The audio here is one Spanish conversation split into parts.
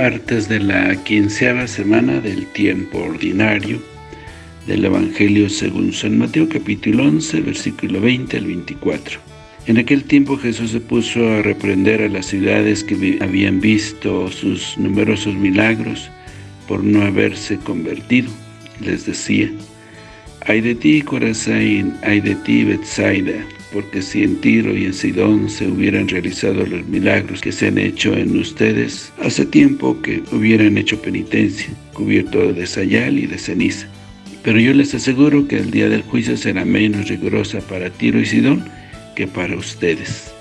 martes de la quinceava semana del tiempo ordinario del Evangelio según San Mateo capítulo 11 versículo 20 al 24. En aquel tiempo Jesús se puso a reprender a las ciudades que habían visto sus numerosos milagros por no haberse convertido. Les decía, «Ay de ti, Corazín, ay de ti, Bethsaida, porque si en Tiro y en Sidón se hubieran realizado los milagros que se han hecho en ustedes, hace tiempo que hubieran hecho penitencia, cubierto de sayal y de ceniza. Pero yo les aseguro que el día del juicio será menos rigurosa para Tiro y Sidón que para ustedes.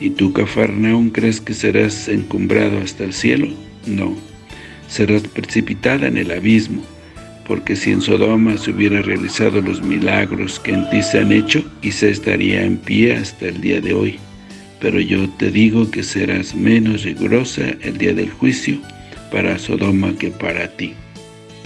¿Y tú, Cafarnaún, crees que serás encumbrado hasta el cielo? No, serás precipitada en el abismo porque si en Sodoma se hubiera realizado los milagros que en ti se han hecho, quizá estaría en pie hasta el día de hoy. Pero yo te digo que serás menos rigurosa el día del juicio para Sodoma que para ti.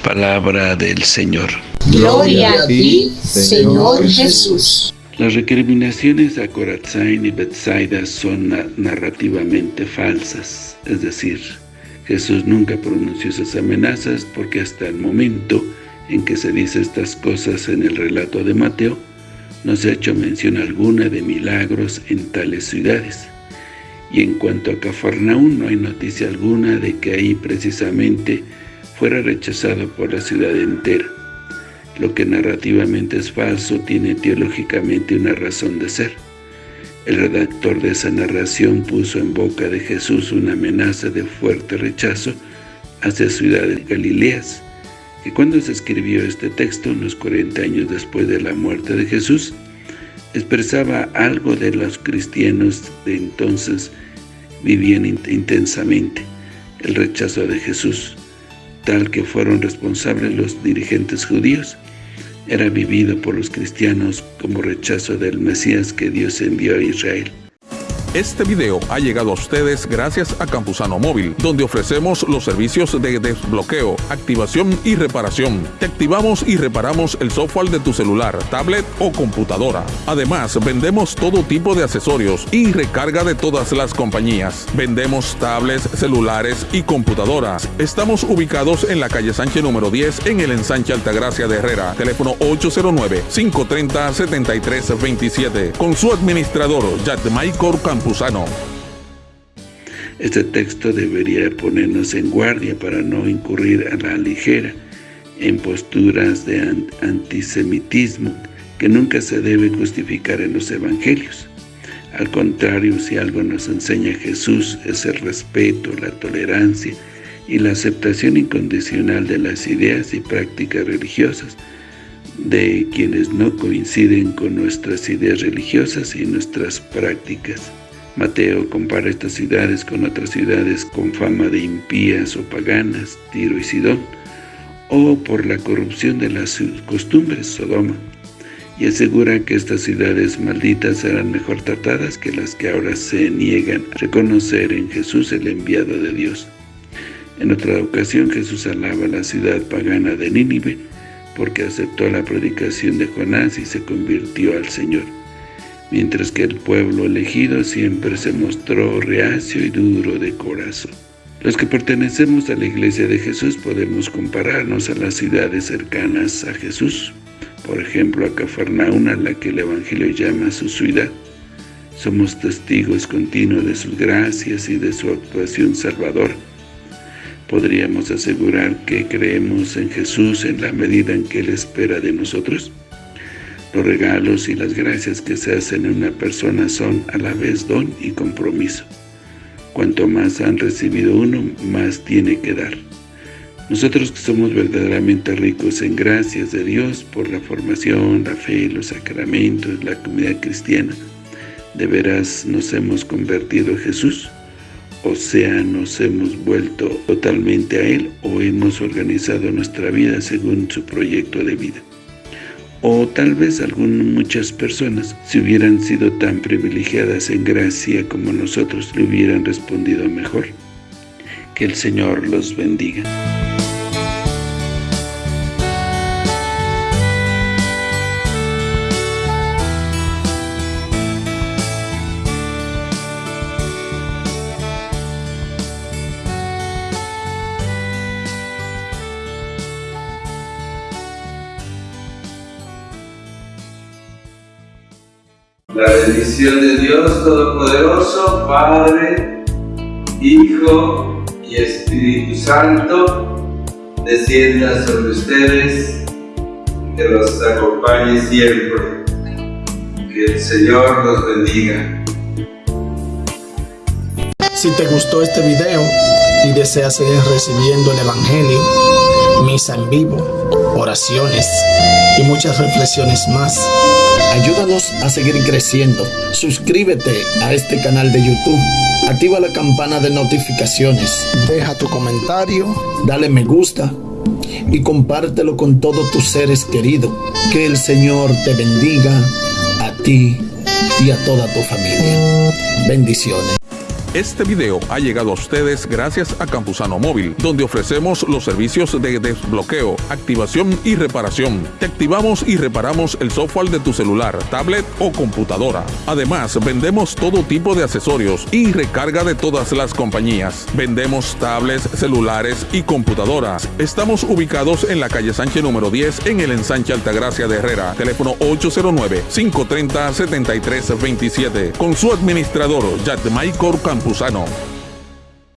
Palabra del Señor. Gloria a ti, Señor Jesús. Las recriminaciones a Corazín y Bethsaida son narrativamente falsas, es decir, Jesús nunca pronunció esas amenazas porque hasta el momento en que se dice estas cosas en el relato de Mateo, no se ha hecho mención alguna de milagros en tales ciudades. Y en cuanto a Cafarnaún, no hay noticia alguna de que ahí precisamente fuera rechazado por la ciudad entera. Lo que narrativamente es falso tiene teológicamente una razón de ser. El redactor de esa narración puso en boca de Jesús una amenaza de fuerte rechazo hacia ciudades galileas, que cuando se escribió este texto, unos 40 años después de la muerte de Jesús, expresaba algo de los cristianos de entonces vivían intensamente, el rechazo de Jesús, tal que fueron responsables los dirigentes judíos, era vivido por los cristianos como rechazo del Mesías que Dios envió a Israel. Este video ha llegado a ustedes gracias a Campusano Móvil, donde ofrecemos los servicios de desbloqueo, activación y reparación. Te activamos y reparamos el software de tu celular, tablet o computadora. Además, vendemos todo tipo de accesorios y recarga de todas las compañías. Vendemos tablets, celulares y computadoras. Estamos ubicados en la calle Sánchez número 10 en el ensanche Altagracia de Herrera. Teléfono 809-530-7327. Con su administrador, Michael Campusano. Este texto debería ponernos en guardia para no incurrir a la ligera en posturas de antisemitismo que nunca se debe justificar en los evangelios. Al contrario, si algo nos enseña Jesús es el respeto, la tolerancia y la aceptación incondicional de las ideas y prácticas religiosas de quienes no coinciden con nuestras ideas religiosas y nuestras prácticas. Mateo compara estas ciudades con otras ciudades con fama de impías o paganas, Tiro y Sidón, o por la corrupción de las costumbres, Sodoma, y asegura que estas ciudades malditas serán mejor tratadas que las que ahora se niegan a reconocer en Jesús el enviado de Dios. En otra ocasión Jesús alaba la ciudad pagana de Nínive porque aceptó la predicación de Jonás y se convirtió al Señor mientras que el pueblo elegido siempre se mostró reacio y duro de corazón. Los que pertenecemos a la Iglesia de Jesús podemos compararnos a las ciudades cercanas a Jesús, por ejemplo a Cafarnaún, a la que el Evangelio llama su ciudad. Somos testigos continuos de sus gracias y de su actuación salvadora. ¿Podríamos asegurar que creemos en Jesús en la medida en que Él espera de nosotros? Los regalos y las gracias que se hacen en una persona son a la vez don y compromiso. Cuanto más han recibido uno, más tiene que dar. Nosotros que somos verdaderamente ricos en gracias de Dios por la formación, la fe, los sacramentos, la comunidad cristiana, ¿de veras nos hemos convertido a Jesús? O sea, nos hemos vuelto totalmente a Él o hemos organizado nuestra vida según su proyecto de vida o tal vez algunas muchas personas, si hubieran sido tan privilegiadas en gracia como nosotros, le hubieran respondido mejor. Que el Señor los bendiga. La bendición de Dios Todopoderoso, Padre, Hijo y Espíritu Santo, descienda sobre ustedes, que los acompañe siempre. Que el Señor los bendiga. Si te gustó este video y deseas seguir recibiendo el Evangelio, misa en vivo, oraciones y muchas reflexiones más, ayúdanos a seguir creciendo. Suscríbete a este canal de YouTube. Activa la campana de notificaciones. Deja tu comentario. Dale me gusta. Y compártelo con todos tus seres queridos. Que el Señor te bendiga a ti y a toda tu familia. Bendiciones. Este video ha llegado a ustedes gracias a Campusano Móvil, donde ofrecemos los servicios de desbloqueo, activación y reparación. Te activamos y reparamos el software de tu celular, tablet o computadora. Además, vendemos todo tipo de accesorios y recarga de todas las compañías. Vendemos tablets, celulares y computadoras. Estamos ubicados en la calle Sánchez número 10 en el ensanche Altagracia de Herrera. Teléfono 809-530-7327. Con su administrador, Michael Campos Campuzano.